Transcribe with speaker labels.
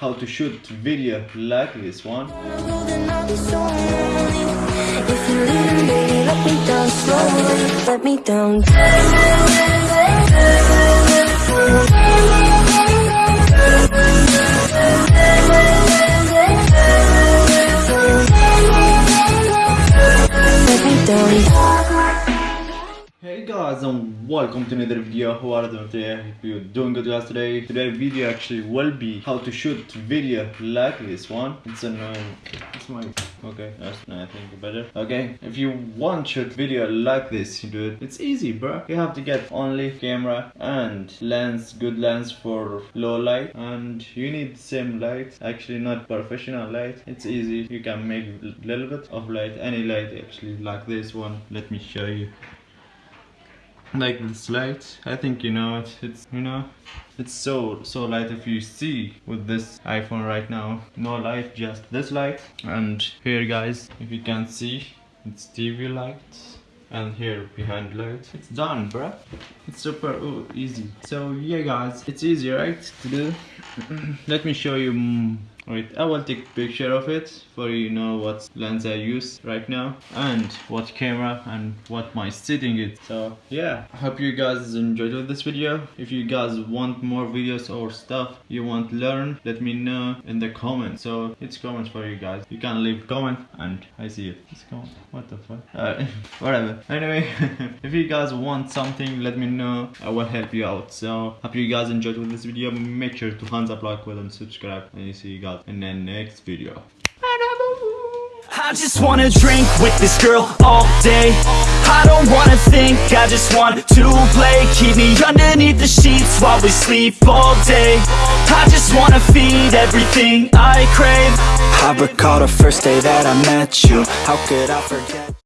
Speaker 1: how to shoot video like this one.
Speaker 2: Let me down
Speaker 1: guys and welcome to another video. How are you today? I hope you're doing good guys today. Today's video actually will be how to shoot video like this one. It's annoying. Uh, it's my okay. That's I think better. Okay, if you want shoot video like this, you do it. It's easy, bro. You have to get only camera and lens, good lens for low light, and you need same light. Actually, not professional light. It's easy. You can make a little bit of light, any light actually, like this one. Let me show you like this light. I think you know it it's you know it's so so light if you see with this iphone right now. No light just this light. And here guys if you can see it's tv light. And here behind light it's done bruh. It's super ooh, easy. So yeah guys it's easy right to do? Let me show you Wait, I will take picture of it for you know what lens I use right now and what camera and what my setting is. So yeah, I hope you guys enjoyed this video. If you guys want more videos or stuff you want learn, let me know in the comments. So it's comments for you guys. You can leave comment and I see it. It's comment. What the fuck? Uh, whatever. Anyway, if you guys want something, let me know. I will help you out. So hope you guys enjoyed this video. Make sure to thumbs up, like, and subscribe. And you see you guys in the next video.
Speaker 3: I just wanna drink with this girl all day. I don't wanna think, I just want to play. Keep me underneath the sheets while we sleep all day. I just wanna feed everything I crave. I recall the first day that I met you. How could I forget